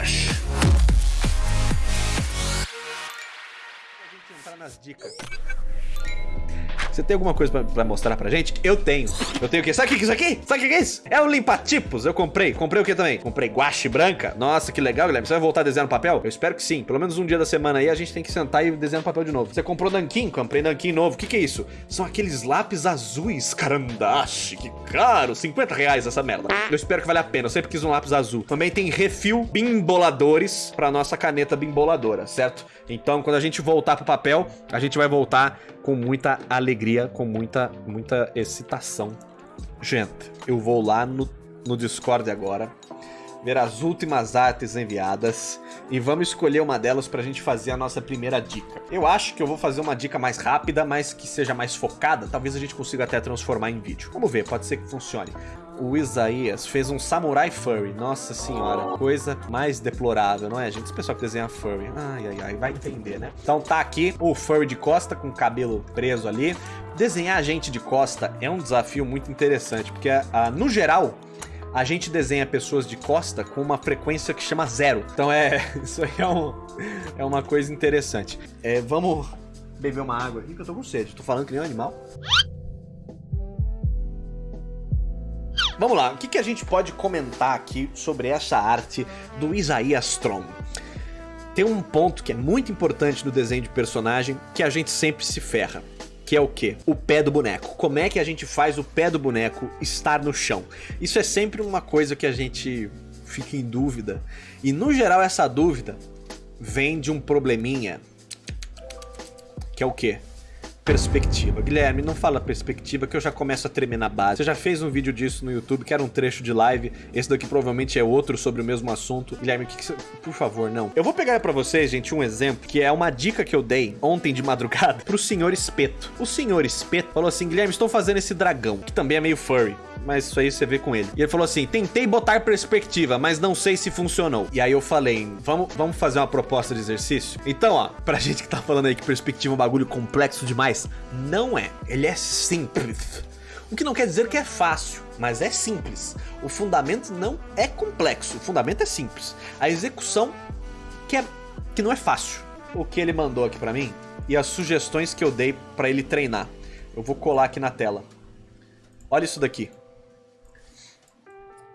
A gente entrar nas dicas. Você tem alguma coisa pra, pra, mostrar pra gente? Eu tenho. Eu tenho o quê? Sabe o que é isso aqui? Sabe o que é isso? É um limpa-tipos. Eu comprei. Comprei o que também? Comprei guache branca. Nossa, que legal, Guilherme. Você vai voltar a desenhar no papel? Eu espero que sim. Pelo menos um dia da semana aí a gente tem que sentar e desenhar no papel de novo. Você comprou nanquim? Comprei nanquim novo. O que, que é isso? São aqueles lápis azuis. Carandache. Que caro. 50 reais essa merda. Eu espero que valha a pena. Eu sempre quis um lápis azul. Também tem refil bimboladores pra nossa caneta bimboladora, certo? Então, quando a gente voltar pro papel, a gente vai voltar com muita alegria, com muita, muita excitação. Gente, eu vou lá no, no Discord agora, ver as últimas artes enviadas e vamos escolher uma delas pra gente fazer a nossa primeira dica. Eu acho que eu vou fazer uma dica mais rápida, mas que seja mais focada, talvez a gente consiga até transformar em vídeo. Vamos ver, pode ser que funcione o Isaías fez um Samurai Furry. Nossa senhora, coisa mais deplorável, não é, gente? Esse pessoal que desenha Furry. Ai, ai, ai, vai entender, né? Então tá aqui o Furry de costa com o cabelo preso ali. Desenhar gente de costa é um desafio muito interessante, porque uh, no geral a gente desenha pessoas de costa com uma frequência que chama zero. Então é, isso aí é, um, é uma coisa interessante. É, vamos beber uma água aqui que eu tô com sede. Tô falando que nem um animal. Vamos lá, o que, que a gente pode comentar aqui sobre essa arte do Isaías Strom? Tem um ponto que é muito importante no desenho de personagem que a gente sempre se ferra. Que é o que? O pé do boneco. Como é que a gente faz o pé do boneco estar no chão? Isso é sempre uma coisa que a gente fica em dúvida. E no geral essa dúvida vem de um probleminha. Que é o que? Perspectiva. Guilherme, não fala perspectiva que eu já começo a tremer na base. Você já fez um vídeo disso no YouTube, que era um trecho de live. Esse daqui provavelmente é outro sobre o mesmo assunto. Guilherme, que que você... por favor, não. Eu vou pegar pra vocês, gente, um exemplo, que é uma dica que eu dei ontem de madrugada pro senhor Espeto. O senhor Espeto falou assim, Guilherme, estou fazendo esse dragão, que também é meio furry mas isso aí você vê com ele. E ele falou assim, tentei botar perspectiva, mas não sei se funcionou. E aí eu falei, vamos, vamos fazer uma proposta de exercício? Então, ó, pra gente que tá falando aí que perspectiva é um bagulho complexo demais, não é. Ele é simples. O que não quer dizer que é fácil, mas é simples. O fundamento não é complexo, o fundamento é simples. A execução que, é, que não é fácil. O que ele mandou aqui pra mim e as sugestões que eu dei pra ele treinar. Eu vou colar aqui na tela. Olha isso daqui.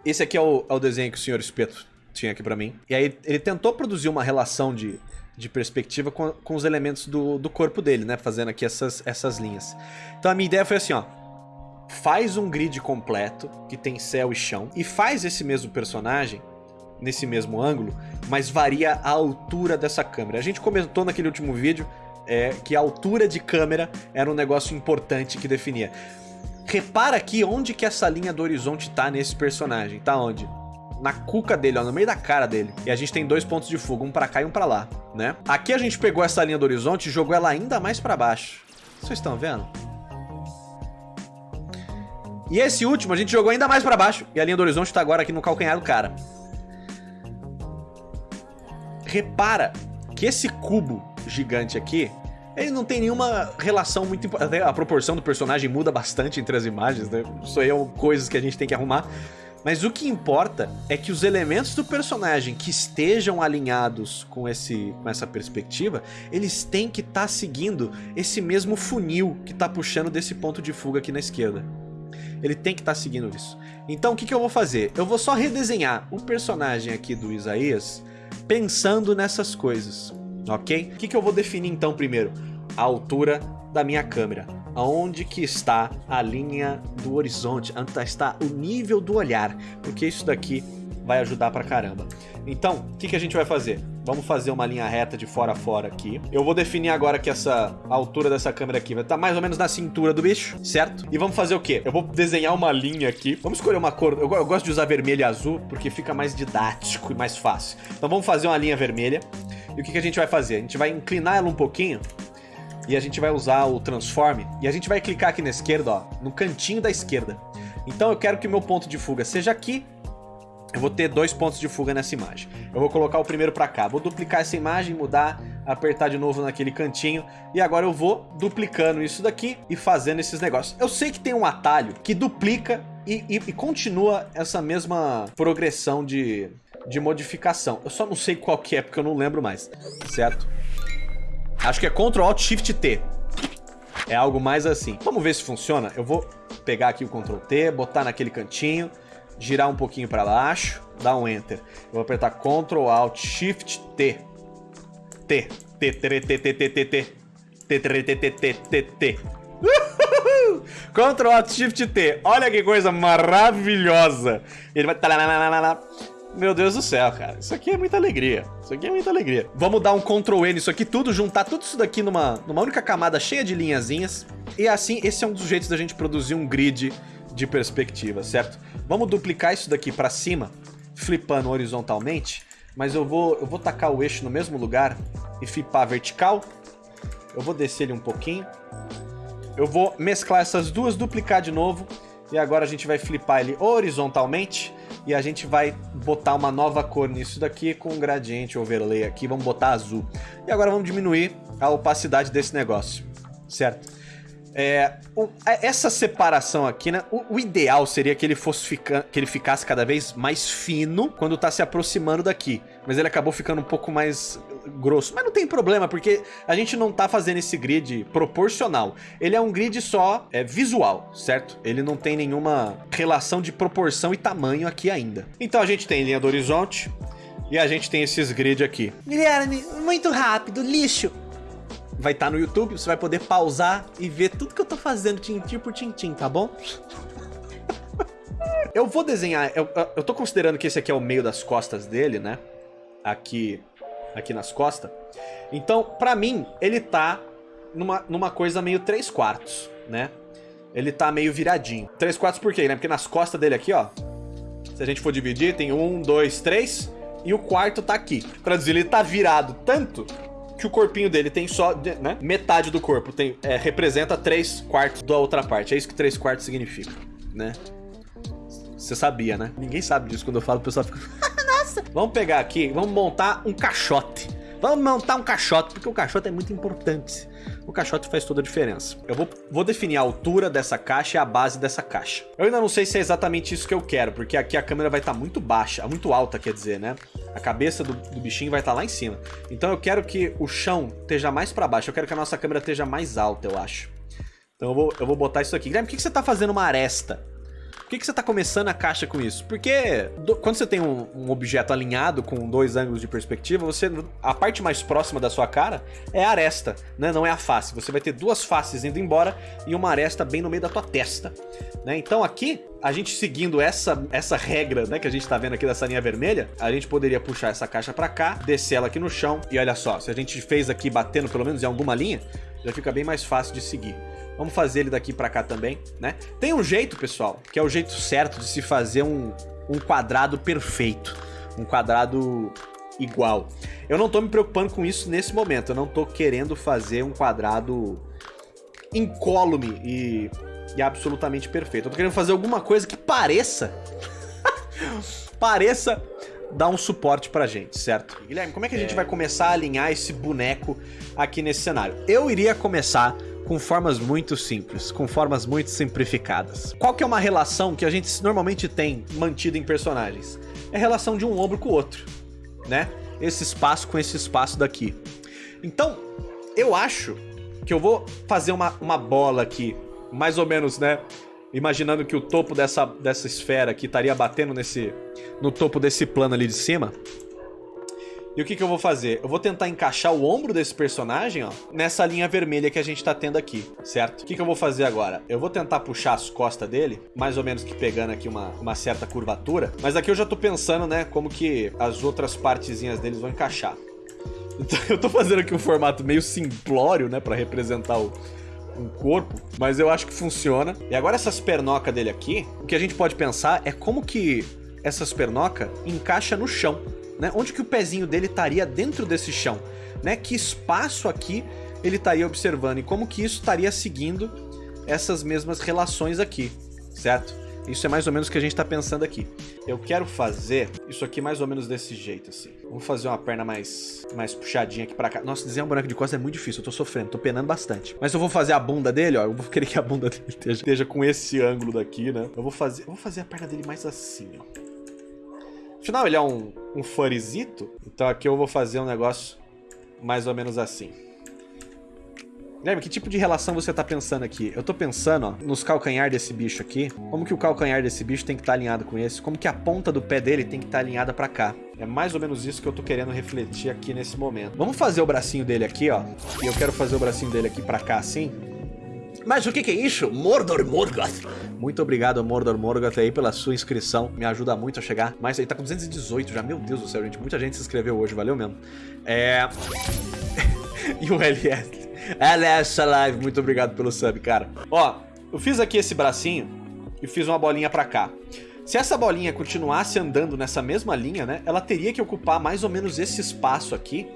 Esse aqui é o, é o desenho que o senhor Espeto tinha aqui pra mim. E aí ele tentou produzir uma relação de, de perspectiva com, com os elementos do, do corpo dele, né? Fazendo aqui essas, essas linhas. Então a minha ideia foi assim, ó. Faz um grid completo, que tem céu e chão, e faz esse mesmo personagem nesse mesmo ângulo, mas varia a altura dessa câmera. A gente comentou naquele último vídeo é, que a altura de câmera era um negócio importante que definia. Repara aqui onde que essa linha do horizonte tá nesse personagem. Tá onde? Na cuca dele, ó, no meio da cara dele. E a gente tem dois pontos de fuga, um pra cá e um pra lá, né? Aqui a gente pegou essa linha do horizonte e jogou ela ainda mais pra baixo. Vocês estão vendo? E esse último a gente jogou ainda mais pra baixo. E a linha do horizonte tá agora aqui no calcanhar do cara. Repara que esse cubo gigante aqui ele não tem nenhuma relação muito importante. A proporção do personagem muda bastante entre as imagens, né? Isso aí é coisas que a gente tem que arrumar. Mas o que importa é que os elementos do personagem que estejam alinhados com, esse, com essa perspectiva, eles têm que estar tá seguindo esse mesmo funil que está puxando desse ponto de fuga aqui na esquerda. Ele tem que estar tá seguindo isso. Então o que, que eu vou fazer? Eu vou só redesenhar o personagem aqui do Isaías pensando nessas coisas ok? O que, que eu vou definir então primeiro? A altura da minha câmera. Aonde que está a linha do horizonte? Onde está o nível do olhar? Porque isso daqui vai ajudar pra caramba. Então, o que, que a gente vai fazer? Vamos fazer uma linha reta de fora a fora aqui. Eu vou definir agora que essa altura dessa câmera aqui vai estar tá mais ou menos na cintura do bicho, certo? E vamos fazer o quê? Eu vou desenhar uma linha aqui. Vamos escolher uma cor. Eu, eu gosto de usar vermelho e azul porque fica mais didático e mais fácil. Então vamos fazer uma linha vermelha. E o que, que a gente vai fazer? A gente vai inclinar ela um pouquinho e a gente vai usar o transform e a gente vai clicar aqui na esquerda, ó, no cantinho da esquerda. Então eu quero que o meu ponto de fuga seja aqui. Eu vou ter dois pontos de fuga nessa imagem. Eu vou colocar o primeiro pra cá. Vou duplicar essa imagem, mudar, apertar de novo naquele cantinho. E agora eu vou duplicando isso daqui e fazendo esses negócios. Eu sei que tem um atalho que duplica e, e, e continua essa mesma progressão de, de modificação. Eu só não sei qual que é, porque eu não lembro mais, certo? Acho que é Ctrl Alt Shift T. É algo mais assim. Vamos ver se funciona. Eu vou pegar aqui o Ctrl T, botar naquele cantinho, girar um pouquinho para baixo, dar um Enter. Eu vou apertar Ctrl Alt Shift T. T. T, T, T, T, T, T, T. T, T, T, T, T, T, T. Ctrl Alt Shift T. Olha que coisa maravilhosa. Ele vai... Meu Deus do céu, cara. Isso aqui é muita alegria. Isso aqui é muita alegria. Vamos dar um Ctrl N nisso aqui tudo, juntar tudo isso daqui numa, numa única camada cheia de linhazinhas. E assim, esse é um dos jeitos da gente produzir um grid de perspectiva, certo? Vamos duplicar isso daqui pra cima, flipando horizontalmente. Mas eu vou, eu vou tacar o eixo no mesmo lugar e flipar vertical. Eu vou descer ele um pouquinho. Eu vou mesclar essas duas, duplicar de novo. E agora a gente vai flipar ele horizontalmente. E a gente vai botar uma nova cor nisso daqui com um gradiente overlay aqui. Vamos botar azul. E agora vamos diminuir a opacidade desse negócio. Certo? É, o, essa separação aqui, né? O, o, ideal seria que ele fosse fica, que ele ficasse cada vez mais fino quando tá se aproximando daqui. Mas ele acabou ficando um pouco mais grosso. Mas não tem problema, porque a gente não tá fazendo esse grid proporcional. Ele é um grid só é, visual, certo? Ele não tem nenhuma relação de proporção e tamanho aqui ainda. Então a gente tem linha do horizonte e a gente tem esses grid aqui. Guilherme, muito rápido, lixo vai estar tá no YouTube, você vai poder pausar e ver tudo que eu tô fazendo tintim por tintim, tá bom? eu vou desenhar, eu, eu tô considerando que esse aqui é o meio das costas dele, né? Aqui, aqui nas costas. Então, pra mim, ele tá numa, numa coisa meio 3 quartos, né? Ele tá meio viradinho. 3 quartos por quê, né? Porque nas costas dele aqui, ó, se a gente for dividir, tem um, dois, três, e o quarto tá aqui. Traduzir, ele tá virado tanto que o corpinho dele tem só, né, metade do corpo, tem, é, representa 3 quartos da outra parte. É isso que 3 quartos significa, né? Você sabia, né? Ninguém sabe disso quando eu falo, o pessoal fica... Nossa! Vamos pegar aqui, vamos montar um caixote. Vamos montar um caixote, porque o caixote é muito importante. O caixote faz toda a diferença. Eu vou, vou definir a altura dessa caixa e a base dessa caixa. Eu ainda não sei se é exatamente isso que eu quero, porque aqui a câmera vai estar tá muito baixa, muito alta, quer dizer, né? A cabeça do, do bichinho vai estar tá lá em cima. Então eu quero que o chão esteja mais para baixo. Eu quero que a nossa câmera esteja mais alta, eu acho. Então eu vou, eu vou botar isso aqui. Guilherme, por que, que você está fazendo uma aresta? Por que, que você está começando a caixa com isso? Porque do, quando você tem um, um, objeto alinhado com dois ângulos de perspectiva, você a parte mais próxima da sua cara é a aresta, né? não é a face. Você vai ter duas faces indo embora e uma aresta bem no meio da tua testa. Né? Então aqui, a gente seguindo essa, essa regra né, que a gente está vendo aqui dessa linha vermelha, a gente poderia puxar essa caixa para cá, descer ela aqui no chão e olha só, se a gente fez aqui batendo pelo menos em alguma linha, já fica bem mais fácil de seguir. Vamos fazer ele daqui pra cá também, né? Tem um jeito, pessoal, que é o jeito certo de se fazer um, um quadrado perfeito. Um quadrado igual. Eu não tô me preocupando com isso nesse momento. Eu não tô querendo fazer um quadrado incólume e, e absolutamente perfeito. Eu tô querendo fazer alguma coisa que pareça... pareça dar um suporte pra gente, certo? Guilherme, como é que a gente é... vai começar a alinhar esse boneco aqui nesse cenário? Eu iria começar com formas muito simples, com formas muito simplificadas. Qual que é uma relação que a gente normalmente tem mantido em personagens? É a relação de um ombro com o outro, né? Esse espaço com esse espaço daqui. Então, eu acho que eu vou fazer uma, uma bola aqui, mais ou menos, né? Imaginando que o topo dessa, dessa esfera aqui estaria batendo nesse, no topo desse plano ali de cima. E o que, que eu vou fazer? Eu vou tentar encaixar o ombro desse personagem, ó, nessa linha vermelha que a gente tá tendo aqui, certo? O que, que eu vou fazer agora? Eu vou tentar puxar as costas dele, mais ou menos que pegando aqui uma, uma certa curvatura, mas aqui eu já tô pensando, né, como que as outras partezinhas deles vão encaixar. Então eu tô fazendo aqui um formato meio simplório, né, pra representar o, um corpo, mas eu acho que funciona. E agora essas pernocas dele aqui, o que a gente pode pensar é como que essas pernocas encaixa no chão né? Onde que o pezinho dele estaria dentro desse chão, né? Que espaço aqui ele estaria observando e como que isso estaria seguindo essas mesmas relações aqui, certo? Isso é mais ou menos o que a gente está pensando aqui. Eu quero fazer isso aqui mais ou menos desse jeito, assim. Vamos fazer uma perna mais, mais puxadinha aqui pra cá. Nossa, desenhar um boneco de costas é muito difícil, eu tô sofrendo, tô penando bastante. Mas eu vou fazer a bunda dele, ó, eu vou querer que a bunda dele esteja, esteja com esse ângulo daqui, né? Eu vou fazer, eu vou fazer a perna dele mais assim, ó Afinal, ele é um, um furryzito, então aqui eu vou fazer um negócio mais ou menos assim. Guilherme, que tipo de relação você tá pensando aqui? Eu tô pensando, ó, nos calcanhar desse bicho aqui. Como que o calcanhar desse bicho tem que estar tá alinhado com esse? Como que a ponta do pé dele tem que estar tá alinhada pra cá? É mais ou menos isso que eu tô querendo refletir aqui nesse momento. Vamos fazer o bracinho dele aqui, ó. E eu quero fazer o bracinho dele aqui pra cá, assim. Mas o que, que, é isso? Mordor Morgoth. Muito obrigado, Mordor Morgoth, aí, pela sua inscrição. Me ajuda muito a chegar. Mas aí tá com 218 já. Meu Deus do céu, gente. Muita gente se inscreveu hoje. Valeu mesmo. É... e o LS essa live, muito obrigado pelo sub, cara. Ó, eu fiz aqui esse bracinho e fiz uma bolinha pra cá. Se essa bolinha continuasse andando nessa mesma linha, né, ela teria que ocupar mais ou menos esse espaço aqui.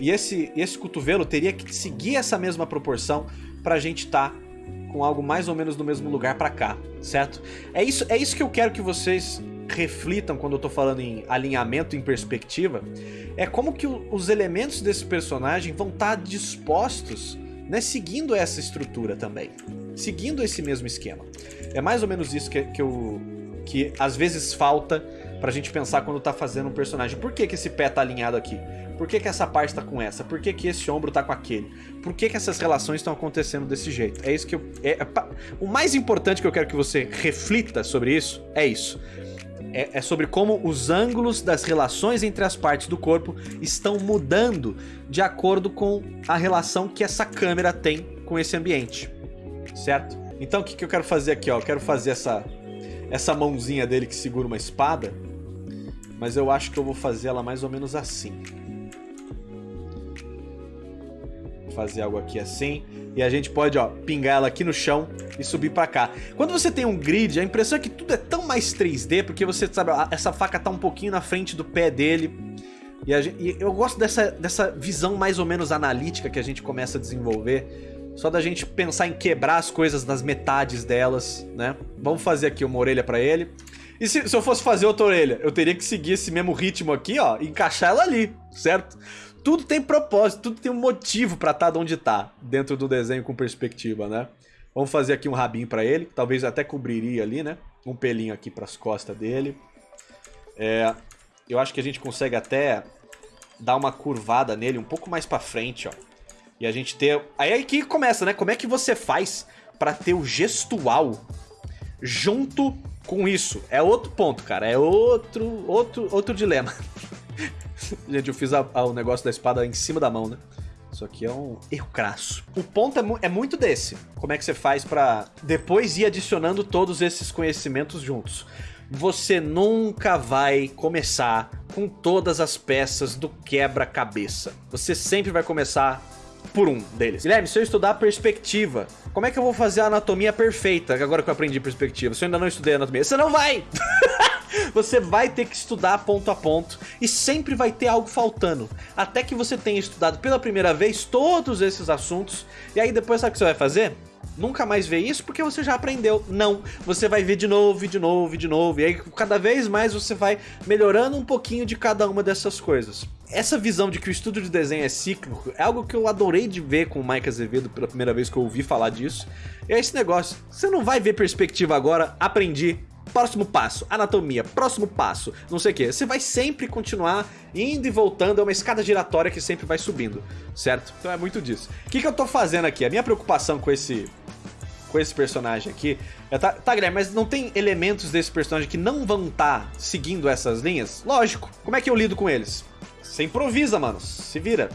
E esse, esse cotovelo teria que seguir essa mesma proporção pra gente tá com algo mais ou menos no mesmo lugar pra cá, certo? É isso, é isso que eu quero que vocês reflitam quando eu tô falando em alinhamento, em perspectiva, é como que os elementos desse personagem vão estar tá dispostos, né, seguindo essa estrutura também, seguindo esse mesmo esquema. É mais ou menos isso que, que, eu, que às vezes falta pra gente pensar quando tá fazendo um personagem. Por que, que esse pé tá alinhado aqui? Por que, que essa parte tá com essa? Por que, que esse ombro tá com aquele? Por que, que essas relações estão acontecendo desse jeito? É isso que eu... É, é, o mais importante que eu quero que você reflita sobre isso é isso é, é, sobre como os ângulos das relações entre as partes do corpo estão mudando de acordo com a relação que essa câmera tem com esse ambiente, certo? Então o que, que eu quero fazer aqui? Ó? Eu quero fazer essa, essa mãozinha dele que segura uma espada, mas eu acho que eu vou fazer ela mais ou menos assim. Fazer algo aqui assim. E a gente pode, ó, pingar ela aqui no chão e subir pra cá. Quando você tem um grid, a impressão é que tudo é tão mais 3D, porque você sabe, essa faca tá um pouquinho na frente do pé dele. E, gente, e eu gosto dessa, dessa visão mais ou menos analítica que a gente começa a desenvolver. Só da gente pensar em quebrar as coisas nas metades delas, né? Vamos fazer aqui uma orelha pra ele. E se, se eu fosse fazer outra orelha, eu teria que seguir esse mesmo ritmo aqui, ó, e encaixar ela ali, certo? Tudo tem propósito, tudo tem um motivo pra estar tá onde tá, dentro do desenho com perspectiva, né? Vamos fazer aqui um rabinho pra ele, talvez até cobriria ali, né? Um pelinho aqui pras costas dele. É, eu acho que a gente consegue até dar uma curvada nele um pouco mais pra frente, ó. E a gente ter... Aí aí que começa, né? Como é que você faz pra ter o gestual junto com isso? É outro ponto, cara. É outro, outro, outro dilema. Gente, eu fiz a, a, o negócio da espada em cima da mão, né? Isso aqui é um erro crasso. O ponto é, mu é, muito desse. Como é que você faz pra depois ir adicionando todos esses conhecimentos juntos? Você nunca vai começar com todas as peças do quebra-cabeça. Você sempre vai começar por um deles. Guilherme, se eu estudar perspectiva, como é que eu vou fazer a anatomia perfeita agora que eu aprendi perspectiva? Se eu ainda não estudei anatomia, você não vai! Você vai ter que estudar ponto a ponto e sempre vai ter algo faltando. Até que você tenha estudado pela primeira vez todos esses assuntos e aí depois sabe o que você vai fazer? Nunca mais ver isso porque você já aprendeu. Não, você vai ver de novo, de novo, de novo. E aí cada vez mais você vai melhorando um pouquinho de cada uma dessas coisas. Essa visão de que o estudo de desenho é cíclico é algo que eu adorei de ver com o Mike Azevedo pela primeira vez que eu ouvi falar disso. É esse negócio, você não vai ver perspectiva agora, aprendi, Próximo passo, anatomia, próximo passo, não sei o que. Você vai sempre continuar indo e voltando, é uma escada giratória que sempre vai subindo, certo? Então é muito disso. O que, que eu tô fazendo aqui? A minha preocupação com esse com esse personagem aqui. É, tá, tá, Guilherme, mas não tem elementos desse personagem que não vão estar tá seguindo essas linhas? Lógico. Como é que eu lido com eles? Você improvisa, mano. Se vira.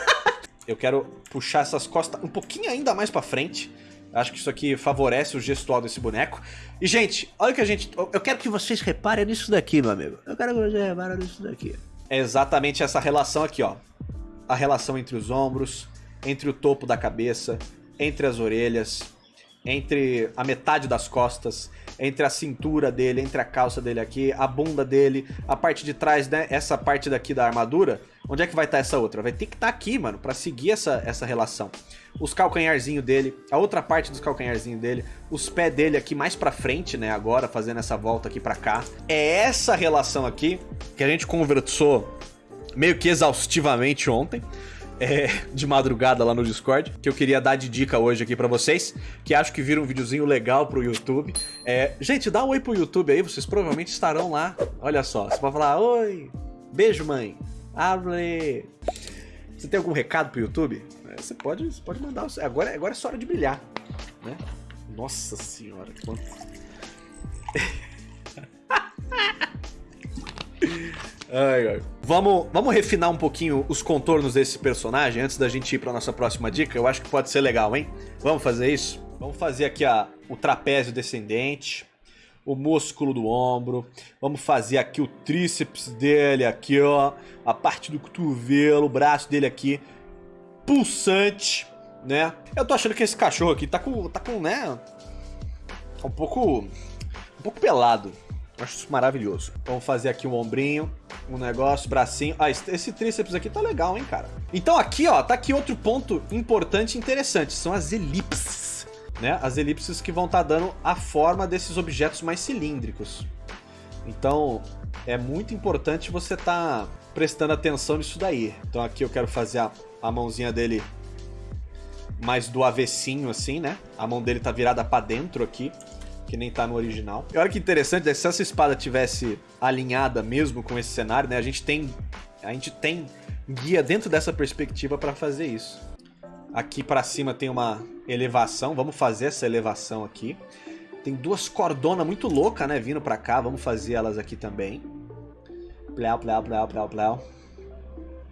eu quero puxar essas costas um pouquinho ainda mais pra frente. Acho que isso aqui favorece o gestual desse boneco. E, gente, olha que a gente... Eu quero que vocês reparem nisso daqui, meu amigo. Eu quero que vocês reparem nisso daqui. É exatamente essa relação aqui, ó. A relação entre os ombros, entre o topo da cabeça, entre as orelhas, entre a metade das costas, entre a cintura dele, entre a calça dele aqui, a bunda dele, a parte de trás, né? Essa parte daqui da armadura. Onde é que vai estar tá essa outra? Vai ter que estar tá aqui, mano, pra seguir essa, essa relação os calcanharzinhos dele, a outra parte dos calcanharzinhos dele, os pés dele aqui mais pra frente, né, agora, fazendo essa volta aqui pra cá. É essa relação aqui que a gente conversou meio que exaustivamente ontem. é, de madrugada lá no Discord, que eu queria dar de dica hoje aqui pra vocês, que acho que viram um videozinho legal pro YouTube. É, gente, dá um oi pro YouTube aí, vocês provavelmente estarão lá. Olha só, você pode falar, oi, beijo mãe, abre. Você tem algum recado pro YouTube? Você pode, você pode mandar. Agora, agora é só hora de brilhar, né? Nossa senhora, quanto... Ai, ai. Vamos, vamos refinar um pouquinho os contornos desse personagem antes da gente ir pra nossa próxima dica. Eu acho que pode ser legal, hein? Vamos fazer isso? Vamos fazer aqui a, o trapézio descendente, o músculo do ombro. Vamos fazer aqui o tríceps dele aqui, ó. A parte do cotovelo, o braço dele aqui. Pulsante, né? Eu tô achando que esse cachorro aqui tá com, tá com, né? Tá um pouco, um pouco pelado. Acho isso maravilhoso. Vamos fazer aqui um ombrinho, um negócio, bracinho. Ah, esse tríceps aqui tá legal, hein, cara? Então aqui, ó, tá aqui outro ponto importante e interessante. São as elipses, né? As elipses que vão estar tá dando a forma desses objetos mais cilíndricos. Então, é muito importante você tá prestando atenção nisso daí. Então aqui eu quero fazer a, a mãozinha dele mais do avessinho, assim, né? A mão dele tá virada pra dentro aqui que nem tá no original. E olha que interessante, né? se essa espada tivesse alinhada mesmo com esse cenário, né? A gente tem, a gente tem guia dentro dessa perspectiva para fazer isso. Aqui para cima tem uma elevação, vamos fazer essa elevação aqui. Tem duas cordonas muito loucas, né, vindo pra cá, vamos fazer elas aqui também. Pléu, pléu, pléu, pléu, pléu.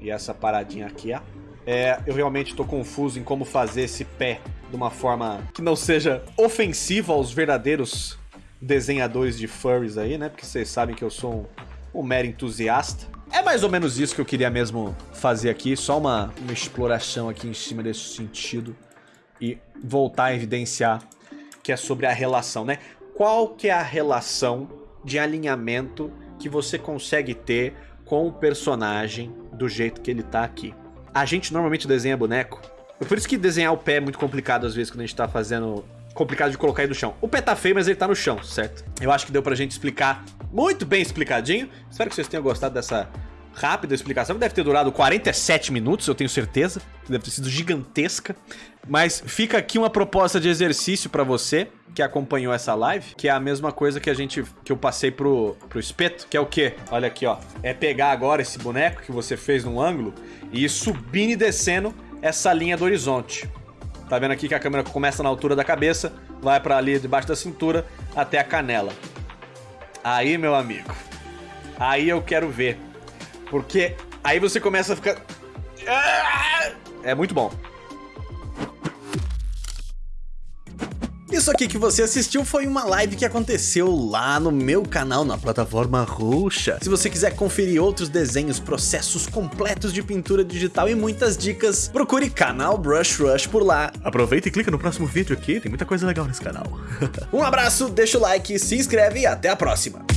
E essa paradinha aqui, ó. É, eu realmente tô confuso em como fazer esse pé de uma forma que não seja ofensiva aos verdadeiros desenhadores de furries aí, né? Porque vocês sabem que eu sou um, um mero entusiasta. É mais ou menos isso que eu queria mesmo fazer aqui, só uma, uma exploração aqui em cima desse sentido e voltar a evidenciar que é sobre a relação, né? Qual que é a relação de alinhamento que você consegue ter com o personagem do jeito que ele tá aqui? A gente normalmente desenha boneco é por isso que desenhar o pé é muito complicado às vezes quando a gente tá fazendo... Complicado de colocar ele no chão. O pé tá feio, mas ele tá no chão, certo? Eu acho que deu pra gente explicar muito bem explicadinho. Espero que vocês tenham gostado dessa rápida explicação. Deve ter durado 47 minutos, eu tenho certeza. Deve ter sido gigantesca. Mas fica aqui uma proposta de exercício pra você que acompanhou essa live, que é a mesma coisa que a gente que eu passei pro, pro espeto, que é o quê? Olha aqui, ó. É pegar agora esse boneco que você fez num ângulo e ir subindo e descendo essa linha do horizonte. Tá vendo aqui que a câmera começa na altura da cabeça, vai para ali debaixo da cintura até a canela. Aí, meu amigo, aí eu quero ver. Porque aí você começa a ficar... É muito bom. Isso aqui que você assistiu foi uma live que aconteceu lá no meu canal na plataforma roxa. Se você quiser conferir outros desenhos, processos completos de pintura digital e muitas dicas, procure canal Brush Rush por lá. Aproveita e clica no próximo vídeo aqui, tem muita coisa legal nesse canal. um abraço, deixa o like, se inscreve e até a próxima.